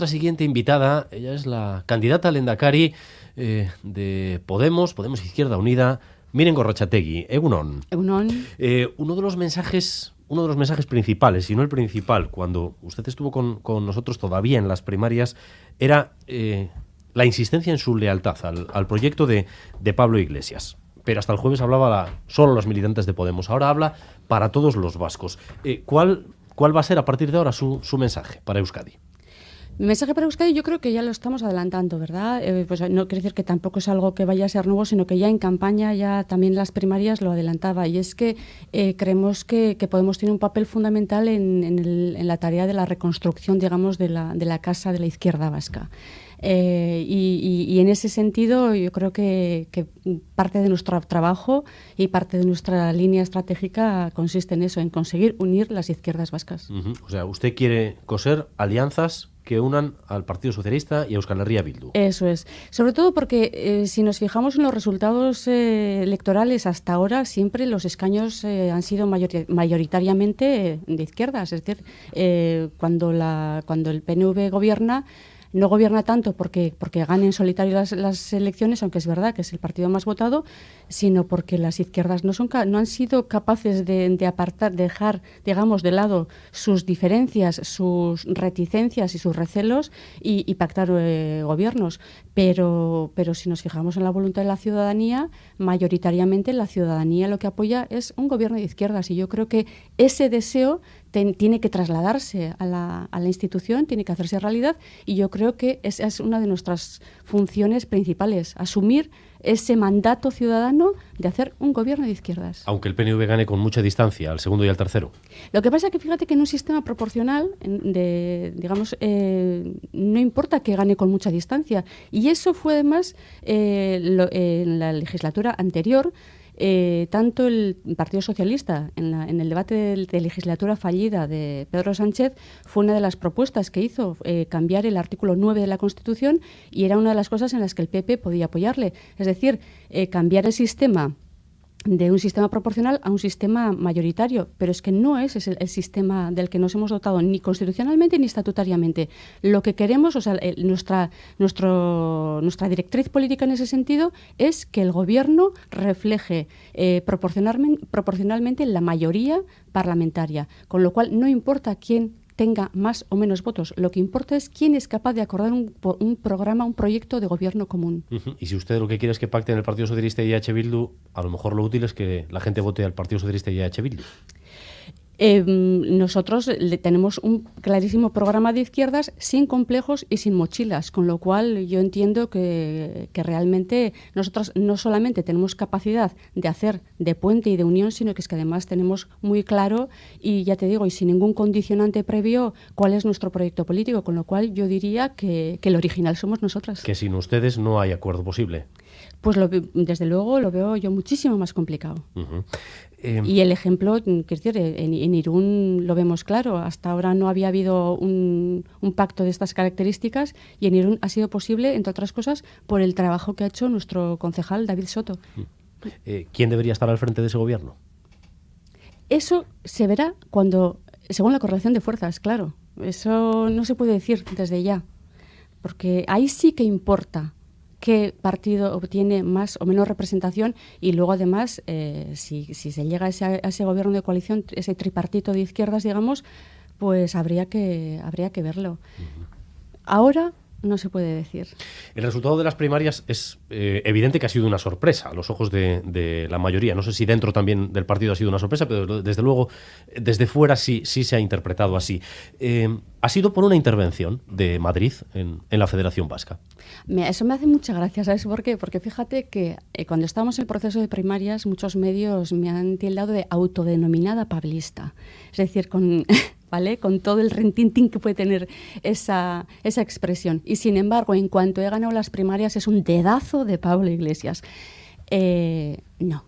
nuestra siguiente invitada. Ella es la candidata al Endacari eh, de Podemos, Podemos Izquierda Unida. Miren Gorrochategui, Egunon. Egunon. Eh, uno de los mensajes uno de los mensajes principales, si no el principal, cuando usted estuvo con, nosotros todavía en las primarias, era eh, la insistencia en su lealtad al, proyecto de, Pablo Iglesias. Pero hasta el jueves hablaba solo los militantes de Podemos. Ahora habla para todos los vascos. ¿cuál, ¿Cuál va a ser a partir de ahora su, su mensaje para Euskadi? Mi mensaje para Euskadi yo creo que ya lo estamos adelantando, ¿verdad? Eh, pues no quiere decir que tampoco es algo que vaya a ser nuevo, sino que ya en campaña, ya también las primarias lo adelantaba. Y es que eh, creemos que, Podemos tener un papel fundamental en, la tarea de la reconstrucción, digamos, de la, de la casa de la izquierda vasca. Eh, y, en ese sentido yo creo que, parte de nuestro trabajo y parte de nuestra línea estratégica consiste en eso, en conseguir unir las izquierdas vascas. O sea, usted quiere coser alianzas que unan al Partido Socialista y a Euskal Herria Bildu. Eso es. Sobre todo porque eh, si nos fijamos en los resultados eh, electorales hasta ahora, siempre los escaños eh, han sido mayoritariamente de izquierdas. Es decir, cuando, la, cuando el PNV gobierna, no gobierna tanto porque, porque gane en solitario las, elecciones, aunque es verdad que es el partido más votado, sino porque las izquierdas no, son, no han sido capaces de, apartar, dejar, digamos, de lado sus diferencias, sus reticencias y sus recelos y, pactar eh, gobiernos. Pero, pero si nos fijamos en la voluntad de la ciudadanía, mayoritariamente la ciudadanía lo que apoya es un gobierno de izquierdas. Y yo creo que ese deseo tiene que trasladarse a la, a la, institución, tiene que hacerse realidad. Y yo creo que esa es una de nuestras funciones principales, asumir ese mandato ciudadano de hacer un gobierno de izquierdas. Aunque el PNV gane con mucha distancia al segundo y al tercero. Lo que pasa es que fíjate que en un sistema proporcional, de, digamos, eh, no importa que gane con mucha distancia. Y eso fue además eh, en la legislatura anterior eh, tanto el Partido Socialista, en, el debate de, legislatura fallida de Pedro Sánchez, fue una de las propuestas que hizo eh, cambiar el artículo 9 de la Constitución y era una de las cosas en las que el PP podía apoyarle. Es decir, eh, cambiar el sistema de un sistema proporcional a un sistema mayoritario, pero es que no es el, sistema del que nos hemos dotado ni constitucionalmente ni estatutariamente. Lo que queremos, o sea, nuestra, nuestro, nuestra directriz política en ese sentido es que el gobierno refleje eh, proporcionalmente la mayoría parlamentaria, con lo cual no importa quién tenga más o menos votos. Lo que importa es quién es capaz de acordar un, un programa, un proyecto de gobierno común. Y si usted lo que quiere es que pacten el Partido Socialista y H. Bildu, a lo mejor lo útil es que la gente vote al Partido Socialista y H. Bildu. Em, nosotros le tenemos un clarísimo programa de izquierdas sin complejos y sin mochilas, con lo cual yo entiendo que, realmente nosotros no solamente tenemos capacidad de hacer de puente y de unión, sino que es que además tenemos muy claro y ya te digo, y sin ningún condicionante previo, cuál es nuestro proyecto político, con lo cual yo diría que, el original somos nosotras. Que sin ustedes no hay acuerdo posible. Pues desde luego lo veo yo muchísimo más complicado. Y el ejemplo, mm, decir, en, Irún lo vemos claro. Hasta ahora no había habido un, pacto de estas características y en Irún ha sido posible, entre otras cosas, por el trabajo que ha hecho nuestro concejal David Soto. Mm. Eh, ¿Quién debería estar al frente de ese gobierno? Eso se verá cuando, según la correlación de fuerzas, claro. Eso no se puede decir desde ya, porque ahí sí que importa qué partido obtiene más o menos representación y luego además eh, si, se llega a ese, gobierno de coalición, ese tripartito de izquierdas, digamos, pues habría que, habría que verlo. Ahora no se puede decir. El resultado de las primarias es eh, evidente que ha sido una sorpresa a los ojos de, la mayoría. No sé si dentro también del partido ha sido una sorpresa, pero desde luego desde fuera sí, sí se ha interpretado así. Eh, ha sido por una intervención de Madrid en, la Federación Vasca. eso me hace mucha gracia, ¿sabes por qué? Porque fíjate que eh, cuando estábamos en el proceso de primarias, muchos medios me han tildado de autodenominada pablista. Es decir, con ¿vale? Con todo el rentintín que puede tener esa, esa expresión. Y sin embargo, en cuanto he ganado las primarias, es un dedazo de Pablo Iglesias. Eh, no,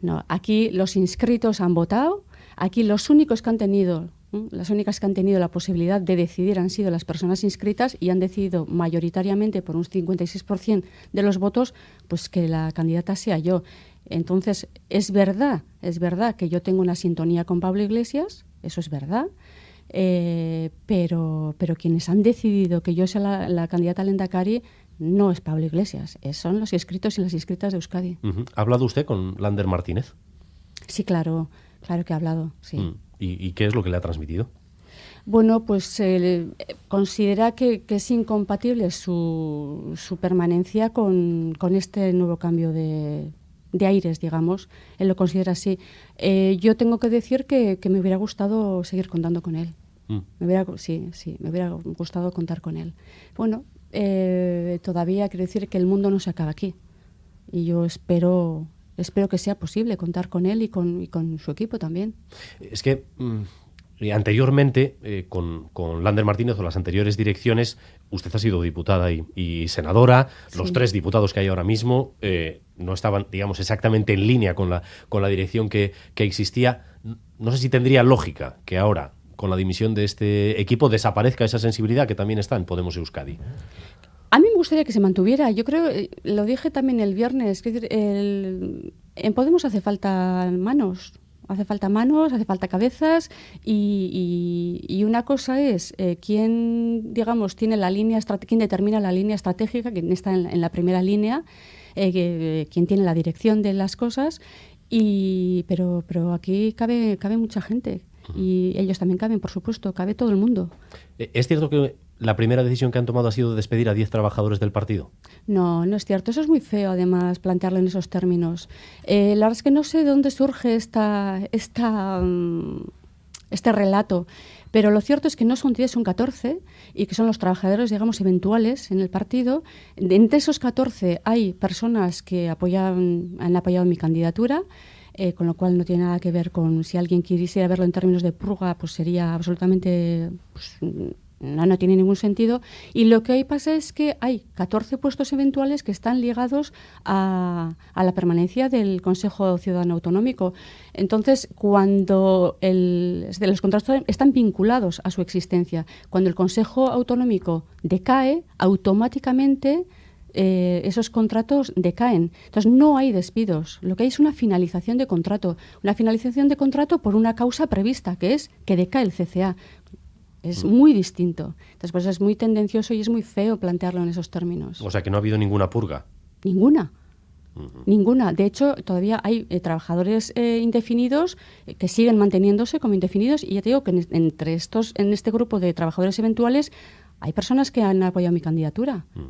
no. Aquí los inscritos han votado, aquí los únicos que han tenido las únicas que han tenido la posibilidad de decidir han sido las personas inscritas y han decidido mayoritariamente por un 56% de los votos pues que la candidata sea yo. Entonces, es verdad, es verdad que yo tengo una sintonía con Pablo Iglesias, eso es verdad. Eh, pero, pero quienes han decidido que yo sea la, la candidata al Endacari no es Pablo Iglesias, son los inscritos y las inscritas de Euskadi. ¿Ha hablado usted con Lander Martínez? Sí, claro, claro que ha hablado, sí. Mm. ¿Y, qué es lo que le ha transmitido? Bueno, pues eh, considera que, es incompatible su, su permanencia con, este nuevo cambio de, aires, digamos. Él lo considera así. Eh, yo tengo que decir que, me hubiera gustado seguir contando con él. Mm. Me hubiera, sí, sí, me hubiera gustado contar con él. Bueno, eh, todavía quiero decir que el mundo no se acaba aquí. Y yo espero, espero que sea posible contar con él y con, su equipo también. Es que mm, anteriormente, eh, con, Lander Martínez o las anteriores direcciones, usted ha sido diputada y, senadora. Los tres diputados que hay ahora mismo eh, no estaban, digamos, exactamente en línea con la, con la dirección que, que existía. No sé si tendría lógica que ahora con la dimisión de este equipo desaparezca esa sensibilidad que también está en Podemos Euskadi? A mí me gustaría que se mantuviera. Yo creo, eh, lo dije también el viernes, que el, en Podemos hace falta manos. Hace falta manos, hace falta cabezas y, una cosa es eh, quién, digamos, tiene la línea, quién determina la línea estratégica, quién está en, la primera línea, eh, quién tiene la dirección de las cosas, y, pero, pero aquí cabe, cabe mucha gente y ellos también caben, por supuesto, cabe todo el mundo. Eh, ¿Es cierto que la primera decisión que han tomado ha sido despedir a 10 trabajadores del partido? No, no es cierto. Eso es muy feo, además, plantearlo en esos términos. Eh, la verdad es que no sé de dónde surge esta, esta, mm, este relato. Pero lo cierto es que no son 10, son 14 y que son los trabajadores, digamos, eventuales en el partido. entre esos 14 hay personas que apoyan, han apoyado mi candidatura eh, con lo cual no tiene nada que ver con si alguien quisiera verlo en términos de purga, pues sería absolutamente... Pues, no, no tiene ningún sentido. Y lo que ahí pasa es que hay 14 puestos eventuales que están ligados a, a la permanencia del Consejo Ciudadano Autonómico. Entonces, cuando el, los contratos están vinculados a su existencia, cuando el Consejo Autonómico decae, automáticamente eh, esos contratos decaen. Entonces, no hay despidos. Lo que hay es una finalización de contrato. Una finalización de contrato por una causa prevista, que es que decae el CCA. Es mm. muy distinto. Entonces, pues es muy tendencioso y es muy feo plantearlo en esos términos. O sea, que no ha habido ninguna purga. Ninguna. Ninguna. De hecho, todavía hay eh, trabajadores eh, indefinidos que siguen manteniéndose como indefinidos y ya te digo que entre estos, en este grupo de trabajadores eventuales hay personas que han apoyado mi candidatura. Mm.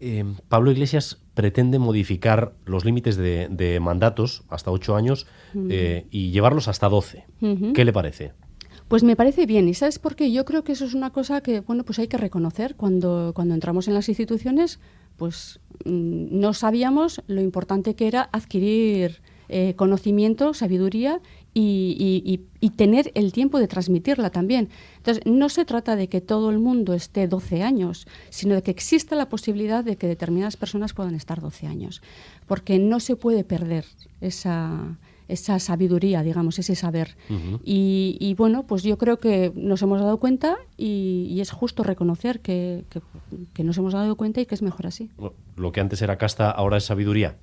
Eh, Pablo Iglesias pretende modificar los límites de, mandatos hasta ocho años eh, y llevarlos hasta doce. ¿Qué le parece? Pues me parece bien. ¿Y sabes por qué? Yo creo que eso es una cosa que, bueno, pues hay que reconocer. Cuando, cuando entramos en las instituciones, pues mm, no sabíamos lo importante que era adquirir eh, conocimiento, sabiduría y, tener el tiempo de transmitirla también. Entonces, no se trata de que todo el mundo esté 12 años, sino de que exista la posibilidad de que determinadas personas puedan estar 12 años, porque no se puede perder esa, esa sabiduría, digamos, ese saber. y, bueno, pues yo creo que nos hemos dado cuenta y, es justo reconocer que, que, nos hemos dado cuenta y que es mejor así. Lo que antes era casta, ahora es sabiduría.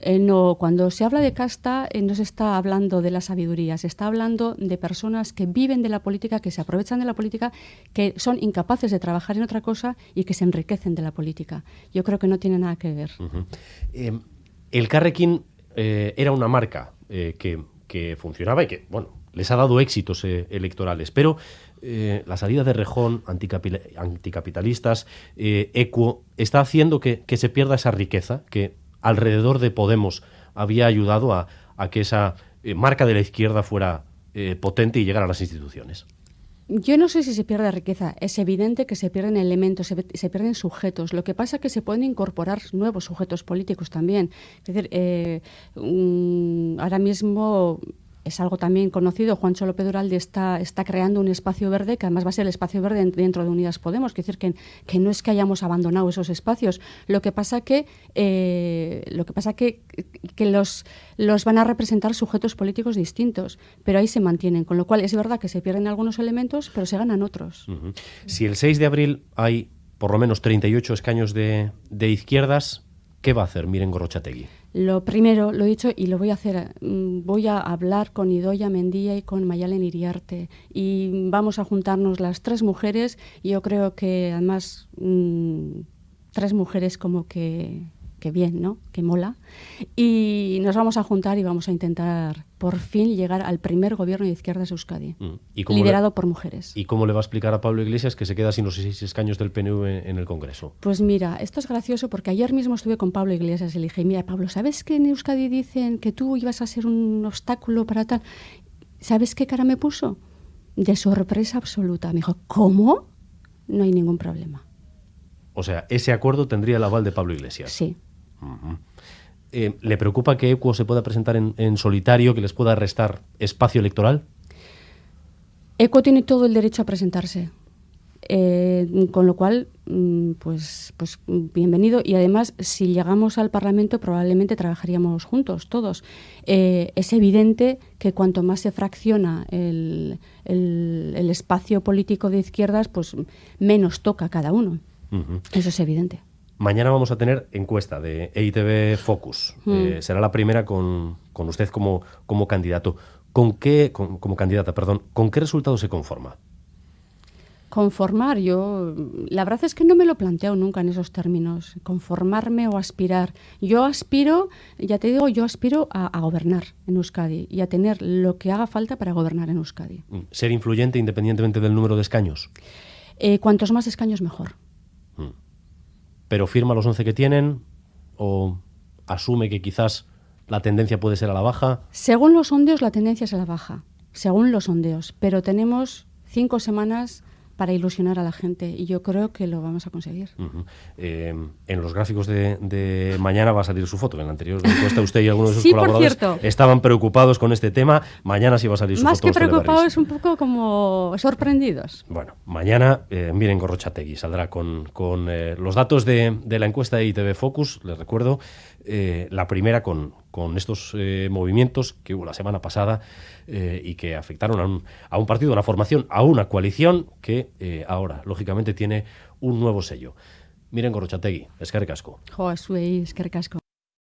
Eh, no, cuando se habla de casta eh, no se está hablando de la sabiduría, se está hablando de personas que viven de la política, que se aprovechan de la política, que son incapaces de trabajar en otra cosa y que se enriquecen de la política. Yo creo que no tiene nada que ver. Eh, el Carrequín era una marca que, funcionaba y que, bueno, les ha dado éxitos electorales, pero la salida de Rejón, anticapitalistas, Equo, está haciendo que, que se pierda esa riqueza que alrededor de Podemos había ayudado a, que esa eh, marca de la izquierda fuera eh, potente y llegara a las instituciones. Yo no sé si se pierde riqueza. Es evidente que se pierden elementos, se, pierden sujetos. Lo que pasa es que se pueden incorporar nuevos sujetos políticos también. Es decir, eh, ahora mismo es algo también conocido, Juan Cholo Duralde está, está creando un espacio verde, que además va a ser el espacio verde dentro de Unidas Podemos, es decir, que, que no es que hayamos abandonado esos espacios, lo que pasa que, eh, lo que, pasa que, que los, los van a representar sujetos políticos distintos, pero ahí se mantienen, con lo cual es verdad que se pierden algunos elementos, pero se ganan otros. Si el 6 de abril hay por lo menos 38 escaños de, de izquierdas, ¿Qué va a hacer Miren Gorrochategui? Lo primero, lo he dicho y lo voy a hacer, mm, voy a hablar con Idoya Mendía y con Mayalen Iriarte. Y vamos a juntarnos las tres mujeres y yo creo que además mm, tres mujeres como que que bien, ¿no? Que mola. Y nos vamos a juntar y vamos a intentar por fin llegar al primer gobierno de izquierdas de Euskadi, mm. liderado por mujeres. ¿Y cómo le va a explicar a Pablo Iglesias que se queda sin los seis escaños del PNV en el Congreso? Pues mira, esto es gracioso porque ayer mismo estuve con Pablo Iglesias y le dije, mira, Pablo, ¿sabes que en Euskadi dicen que tú ibas a ser un obstáculo para tal? ¿Sabes qué cara me puso? De sorpresa absoluta. Me dijo, ¿cómo? No hay ningún problema. O sea, ese acuerdo tendría el aval de Pablo Iglesias. Sí. Eh, ¿Le preocupa que Equo se pueda presentar en, solitario, que les pueda restar espacio electoral? Equo tiene todo el derecho a presentarse. Eh, con lo cual, mm, pues, pues bienvenido. Y además, si llegamos al Parlamento, probablemente trabajaríamos juntos, todos. Eh, es evidente que cuanto más se fracciona el, espacio político de izquierdas, pues menos toca cada uno. Eso es evidente. Mañana vamos a tener encuesta de EITV Focus. Mm. Eh, será la primera con, usted como, como candidato. ¿Con qué, como candidata, perdón, con qué resultado se conforma? Conformar, yo, la verdad es que no me lo planteo nunca en esos términos, conformarme o aspirar. Yo aspiro, ya te digo, yo aspiro a, gobernar en Euskadi y a tener lo que haga falta para gobernar en Euskadi. Mm. ¿Ser influyente independientemente del número de escaños? Eh, cuantos más escaños, mejor pero firma los 11 que tienen o asume que quizás la tendencia puede ser a la baja? Según los sondeos, la tendencia es a la baja, según los sondeos, pero tenemos cinco semanas para ilusionar a la gente y yo creo que lo vamos a conseguir. Eh, en los gráficos de, mañana va a salir su foto. En la anterior encuesta usted y algunos de sus colaboradores estaban preocupados con este tema. Mañana sí va a salir su Más foto. Más que preocupados, un poco como sorprendidos. Bueno, mañana eh, miren Gorrochategui saldrá con, con eh, los datos de, de, la encuesta de ITV Focus, les recuerdo, la primera con, con estos movimientos que hubo la semana pasada y que afectaron a un, a un partido, a una formación, a una coalición que eh, ahora, lógicamente, tiene un nuevo sello. Miren Gorrochategui, Escarre Casco. Jo, es Escarre Casco.